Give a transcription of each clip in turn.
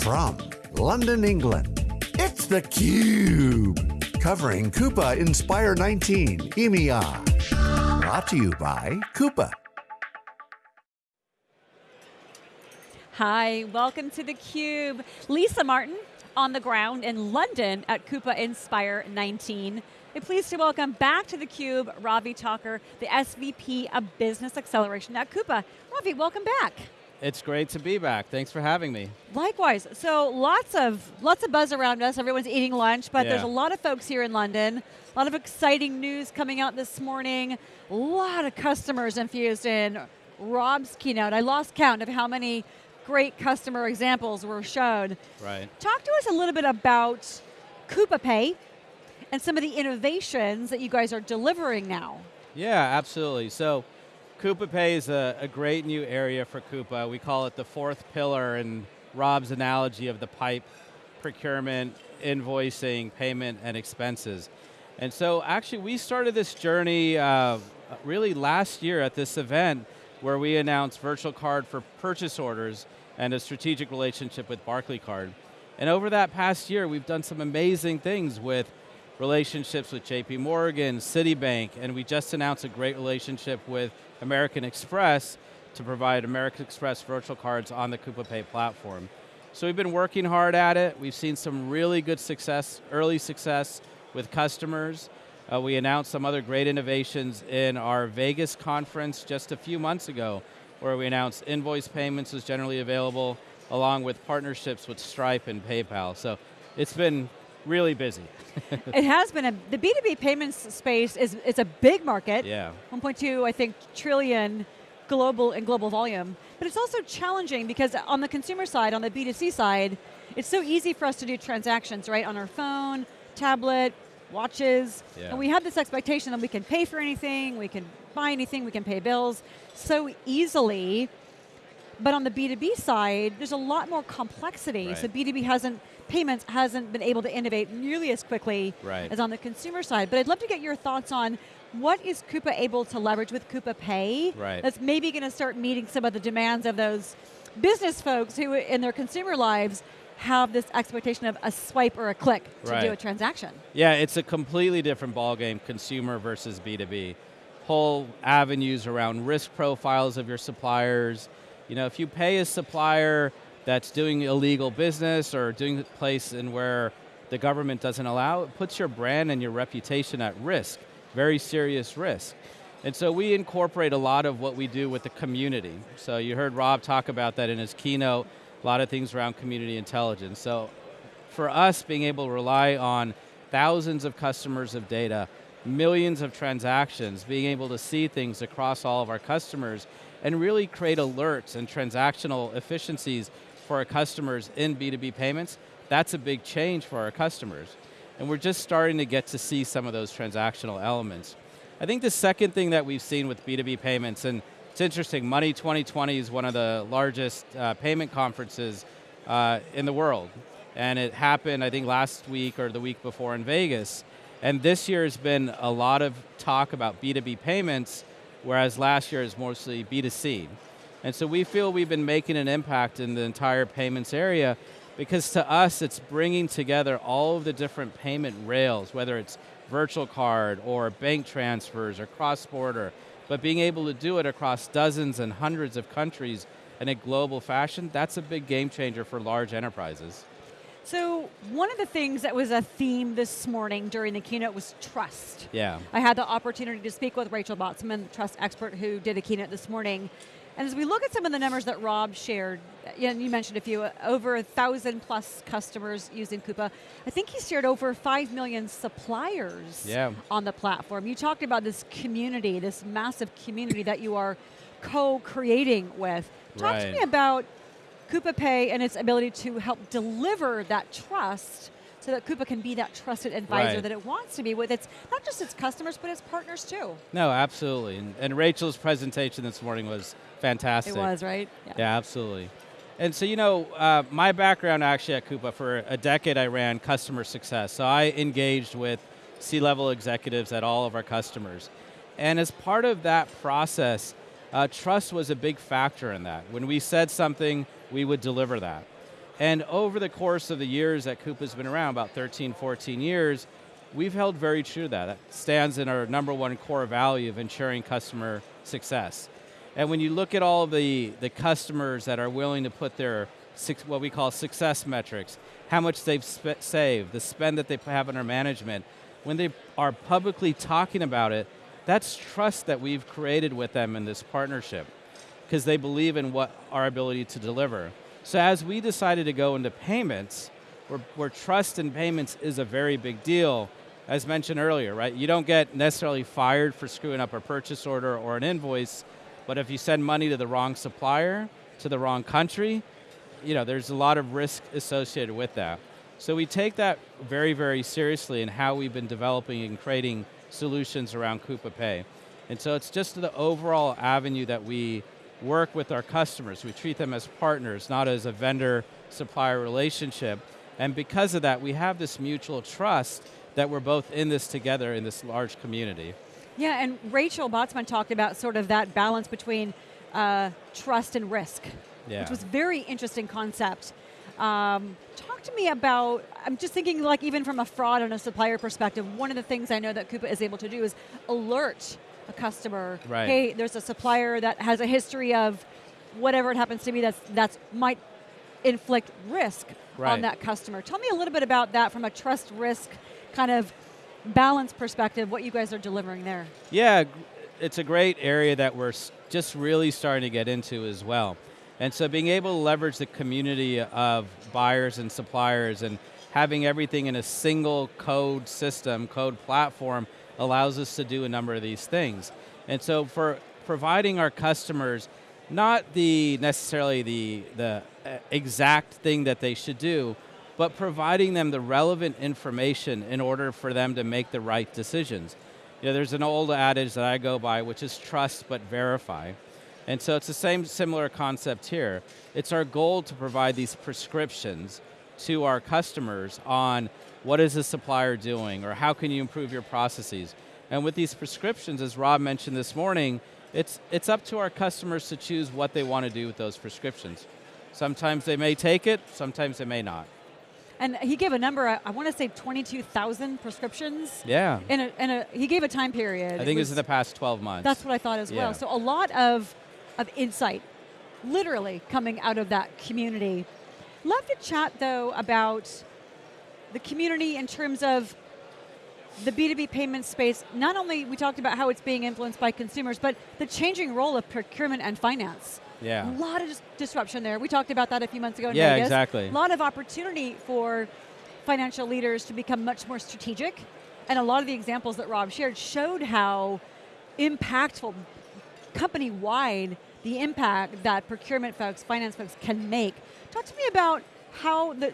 From London, England, it's theCUBE. Covering Coupa Inspire 19 EMEA. Brought to you by Coupa. Hi, welcome to theCUBE. Lisa Martin on the ground in London at Coupa Inspire 19. We're pleased to welcome back to theCUBE Ravi Thakur, the SVP of Business Acceleration at Coupa. Ravi, welcome back. It's great to be back. Thanks for having me. Likewise. So lots of lots of buzz around us. Everyone's eating lunch, but yeah. there's a lot of folks here in London. A lot of exciting news coming out this morning. A lot of customers infused in Rob's keynote. I lost count of how many great customer examples were shown. Right. Talk to us a little bit about Coupa Pay and some of the innovations that you guys are delivering now. Yeah, absolutely. So Coupa Pay is a, a, great new area for Coupa. We call it the fourth pillar in Rob's analogy of the pipe, procurement, invoicing, payment, and expenses. And so actually we started this journey uh, really last year at this event where we announced virtual card for purchase orders and a strategic relationship with Barclaycard. And over that past year, we've done some amazing things with relationships with JP Morgan, Citibank, and we just announced a great relationship with American Express to provide American Express virtual cards on the Coupa Pay platform. So we've been working hard at it. We've seen some really good success, early success with customers. Uh, we announced some other great innovations in our Vegas conference just a few months ago, where we announced invoice payments was generally available, along with partnerships with Stripe and PayPal. So it's been really busy. it has been, a, the B2B payments space is it's a big market. Yeah. 1.2, I think, trillion global and global volume. But it's also challenging because on the consumer side, on the B2C side, it's so easy for us to do transactions, right? On our phone, tablet, watches. Yeah. And we have this expectation that we can pay for anything, we can buy anything, we can pay bills so easily. But on the B2B side, there's a lot more complexity. Right. So B2B hasn't payments hasn't been able to innovate nearly as quickly right. as on the consumer side. But I'd love to get your thoughts on what is Coupa able to leverage with Coupa Pay right. that's maybe going to start meeting some of the demands of those business folks who in their consumer lives have this expectation of a swipe or a click to right. do a transaction. Yeah, it's a completely different ballgame, consumer versus B2B. Whole avenues around risk profiles of your suppliers. You know, if you pay a supplier that's doing illegal business or doing a place in where the government doesn't allow, it puts your brand and your reputation at risk, very serious risk. And so we incorporate a lot of what we do with the community. So you heard Rob talk about that in his keynote, a lot of things around community intelligence. So for us, being able to rely on thousands of customers of data, millions of transactions, being able to see things across all of our customers, and really create alerts and transactional efficiencies for our customers in B2B payments, that's a big change for our customers. And we're just starting to get to see some of those transactional elements. I think the second thing that we've seen with B2B payments, and it's interesting, Money 2020 is one of the largest uh, payment conferences uh, in the world. And it happened, I think, last week or the week before in Vegas. And this year has been a lot of talk about B2B payments, whereas last year is mostly B2C. And so we feel we've been making an impact in the entire payments area because to us it's bringing together all of the different payment rails, whether it's virtual card or bank transfers or cross-border, but being able to do it across dozens and hundreds of countries in a global fashion, that's a big game changer for large enterprises. So one of the things that was a theme this morning during the keynote was trust. Yeah. I had the opportunity to speak with Rachel Botsman, the trust expert who did a keynote this morning, and as we look at some of the numbers that Rob shared, and you mentioned a few, uh, over a thousand plus customers using Coupa. I think he shared over five million suppliers yeah. on the platform. You talked about this community, this massive community that you are co-creating with. Talk right. to me about Coupa Pay and its ability to help deliver that trust so that Coupa can be that trusted advisor right. that it wants to be with its, not just its customers, but its partners too. No, absolutely. And, and Rachel's presentation this morning was fantastic. It was, right? Yeah, yeah absolutely. And so, you know, uh, my background actually at Coupa, for a decade I ran customer success. So I engaged with C-level executives at all of our customers. And as part of that process, uh, trust was a big factor in that. When we said something, we would deliver that. And over the course of the years that Coupa's been around, about 13, 14 years, we've held very true to that. That stands in our number one core value of ensuring customer success. And when you look at all the, the customers that are willing to put their, what we call success metrics, how much they've saved, the spend that they have under management, when they are publicly talking about it, that's trust that we've created with them in this partnership because they believe in what our ability to deliver. So as we decided to go into payments, where, where trust in payments is a very big deal, as mentioned earlier, right? You don't get necessarily fired for screwing up a purchase order or an invoice, but if you send money to the wrong supplier, to the wrong country, you know, there's a lot of risk associated with that. So we take that very, very seriously in how we've been developing and creating solutions around Coupa Pay. And so it's just the overall avenue that we work with our customers. We treat them as partners, not as a vendor-supplier relationship. And because of that, we have this mutual trust that we're both in this together in this large community. Yeah, and Rachel Botsman talked about sort of that balance between uh, trust and risk, yeah. which was very interesting concept. Um, talk to me about, I'm just thinking like even from a fraud and a supplier perspective, one of the things I know that Coupa is able to do is alert a customer, right. hey, there's a supplier that has a history of whatever it happens to be that's, that's might inflict risk right. on that customer. Tell me a little bit about that from a trust risk kind of balance perspective, what you guys are delivering there. Yeah, it's a great area that we're just really starting to get into as well. And so being able to leverage the community of buyers and suppliers and having everything in a single code system, code platform, allows us to do a number of these things. And so for providing our customers not the necessarily the, the uh, exact thing that they should do, but providing them the relevant information in order for them to make the right decisions. You know, there's an old adage that I go by, which is trust but verify. And so it's the same similar concept here. It's our goal to provide these prescriptions to our customers on what is the supplier doing or how can you improve your processes. And with these prescriptions, as Rob mentioned this morning, it's, it's up to our customers to choose what they want to do with those prescriptions. Sometimes they may take it, sometimes they may not. And he gave a number, I want to say 22,000 prescriptions. Yeah. In a, in a, he gave a time period. I think it was, in the past 12 months. That's what I thought as yeah. well. So a lot of, of insight, literally coming out of that community. Love to chat though about the community in terms of the B2B payment space, not only we talked about how it's being influenced by consumers, but the changing role of procurement and finance. Yeah. A lot of dis disruption there. We talked about that a few months ago in yeah, Vegas. exactly. A lot of opportunity for financial leaders to become much more strategic. And a lot of the examples that Rob shared showed how impactful, company-wide, the impact that procurement folks, finance folks can make. Talk to me about how the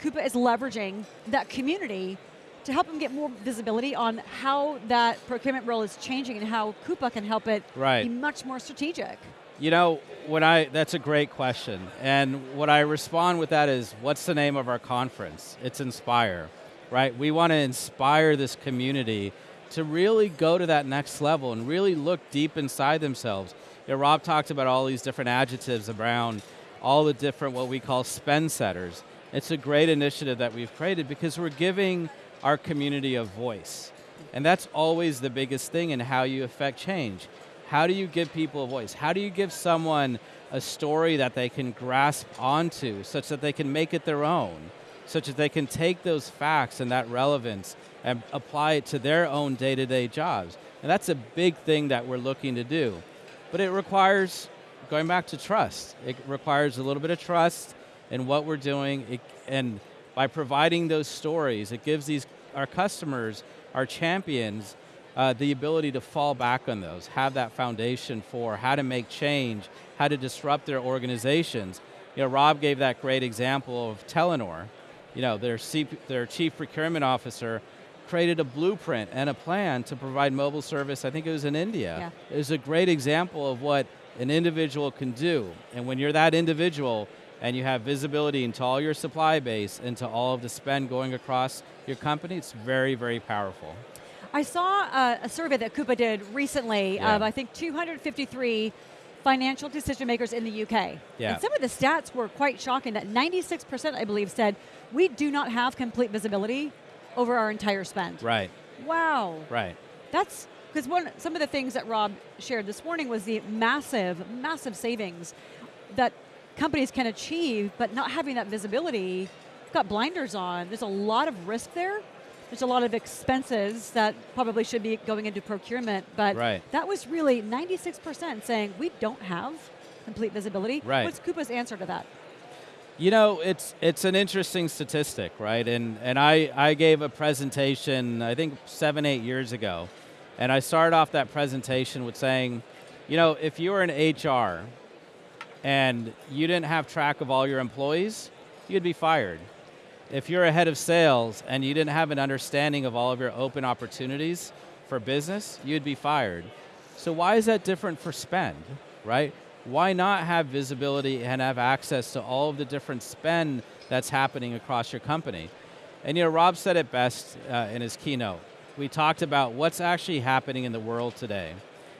Coupa is leveraging that community to help them get more visibility on how that procurement role is changing and how Coupa can help it right. be much more strategic. You know, when I, that's a great question. And what I respond with that is, what's the name of our conference? It's Inspire, right? We want to inspire this community to really go to that next level and really look deep inside themselves. You know, Rob talked about all these different adjectives around all the different what we call spend setters. It's a great initiative that we've created because we're giving our community a voice. And that's always the biggest thing in how you affect change. How do you give people a voice? How do you give someone a story that they can grasp onto such that they can make it their own? Such that they can take those facts and that relevance and apply it to their own day-to-day -day jobs. And that's a big thing that we're looking to do. But it requires, going back to trust, it requires a little bit of trust in what we're doing, it, and by providing those stories, it gives these our customers, our champions, uh, the ability to fall back on those, have that foundation for how to make change, how to disrupt their organizations. You know, Rob gave that great example of Telenor. You know, their, their chief procurement officer created a blueprint and a plan to provide mobile service, I think it was in India. Yeah. It was a great example of what an individual can do. And when you're that individual, and you have visibility into all your supply base, into all of the spend going across your company, it's very, very powerful. I saw uh, a survey that Coupa did recently yeah. of, I think, 253 financial decision makers in the UK. Yeah. And some of the stats were quite shocking that 96%, I believe, said we do not have complete visibility over our entire spend. Right, Wow. right. That's because one some of the things that Rob shared this morning was the massive, massive savings that companies can achieve, but not having that visibility, got blinders on. There's a lot of risk there. There's a lot of expenses that probably should be going into procurement, but Right. that was really 96% saying we don't have complete visibility. Right. What's Coupa's answer to that? You know, it's it's an interesting statistic, right? And and I, I gave a presentation, I think seven, eight years ago, and I started off that presentation with saying, you know, if you were in HR and you didn't have track of all your employees, you'd be fired. If you're a head of sales and you didn't have an understanding of all of your open opportunities for business, you'd be fired. So why is that different for spend, right? Why not have visibility and have access to all of the different spend that's happening across your company? And you know, Rob said it best uh, in his keynote. We talked about what's actually happening in the world today.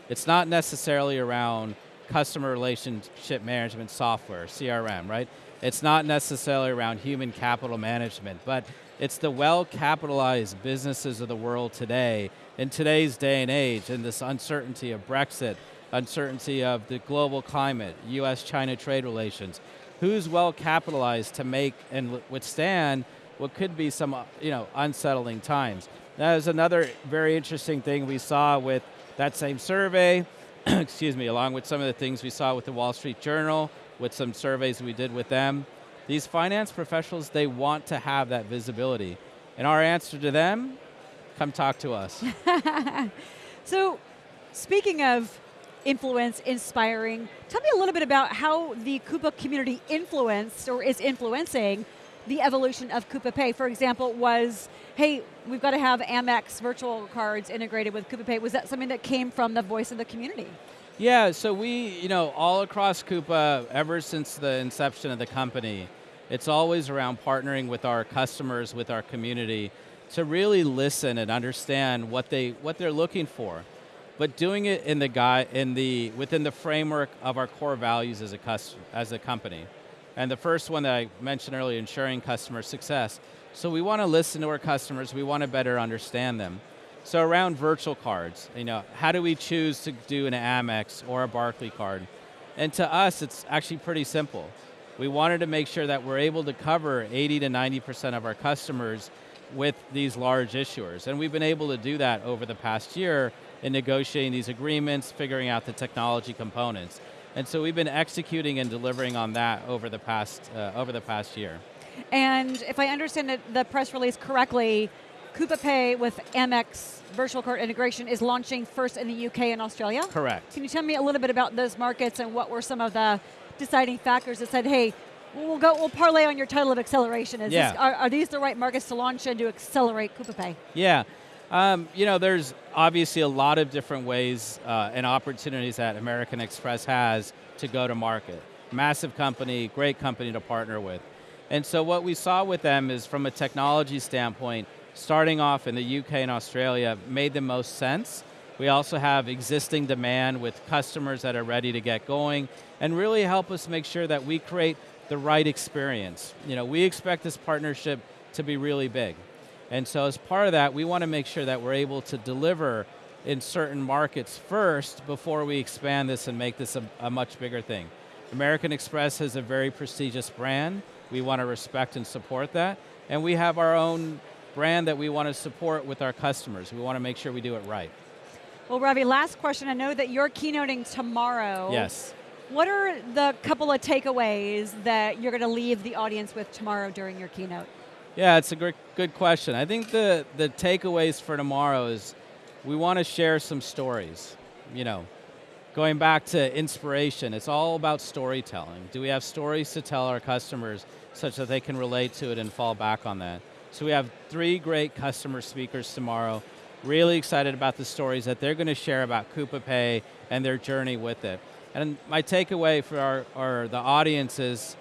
It's not necessarily around customer relationship management software, CRM, right? It's not necessarily around human capital management, but it's the well capitalized businesses of the world today, in today's day and age, in this uncertainty of Brexit, uncertainty of the global climate, US China trade relations. Who's well capitalized to make and withstand what could be some you know, unsettling times? That is another very interesting thing we saw with that same survey, excuse me, along with some of the things we saw with the Wall Street Journal, with some surveys we did with them. These finance professionals, they want to have that visibility. And our answer to them, come talk to us. So, speaking of influence, inspiring, tell me a little bit about how the Coupa community influenced or is influencing the evolution of Coupa Pay. For example, was, hey, we've got to have Amex virtual cards integrated with Coupa Pay. Was that something that came from the voice of the community? Yeah, so we, you know, all across Coupa, ever since the inception of the company, it's always around partnering with our customers, with our community, to really listen and understand what they what they're looking for, but doing it in the guy in the within the framework of our core values as a cus- as a company. And the first one that I mentioned earlier, ensuring customer success. So we want to listen to our customers. We want to better understand them. So around virtual cards, you know, how do we choose to do an Amex or a Barclaycard? And to us, it's actually pretty simple. We wanted to make sure that we're able to cover 80 to 90% of our customers with these large issuers. And we've been able to do that over the past year in negotiating these agreements, figuring out the technology components. And so we've been executing and delivering on that over the past, uh, over the past year. And if I understand it, the press release correctly, Coupa Pay with Amex virtual card integration is launching first in the UK and Australia? Correct. Can you tell me a little bit about those markets and what were some of the deciding factors that said, hey, we'll go, we'll parlay on your title of acceleration. Is Yeah. this, are, are these the right markets to launch in to accelerate Coupa Pay? Yeah. Um, you know, there's obviously a lot of different ways uh, and opportunities that American Express has to go to market. Massive company, great company to partner with. And so what we saw with them is from a technology standpoint, starting off in the UK and Australia made the most sense. We also have existing demand with customers that are ready to get going and really help us make sure that we create the right experience. You know, we expect this partnership to be really big. And so as part of that, we want to make sure that we're able to deliver in certain markets first before we expand this and make this a, a much bigger thing. American Express is a very prestigious brand. We want to respect and support that. And we have our own brand that we want to support with our customers. We want to make sure we do it right. Well, Ravi, last question. I know that you're keynoting tomorrow. Yes. What are the couple of takeaways that you're going to leave the audience with tomorrow during your keynote? Yeah, it's a great, good question. I think the, the takeaways for tomorrow is we want to share some stories. You know, going back to inspiration, it's all about storytelling. Do we have stories to tell our customers such that they can relate to it and fall back on that? So we have three great customer speakers tomorrow. Really excited about the stories that they're going to share about Coupa Pay and their journey with it. And my takeaway for our, our the audience is,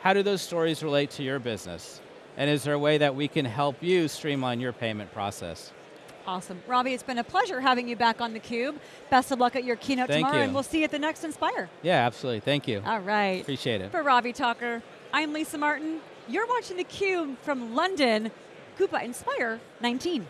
how do those stories relate to your business? And is there a way that we can help you streamline your payment process? Awesome. Ravi, it's been a pleasure having you back on theCUBE. Best of luck at your keynote Thank tomorrow, you. and we'll see you at the next Inspire. Yeah, absolutely. Thank you. All right. Appreciate it. For Ravi Thakur, I'm Lisa Martin. You're watching theCUBE from London, Coupa Inspire 19.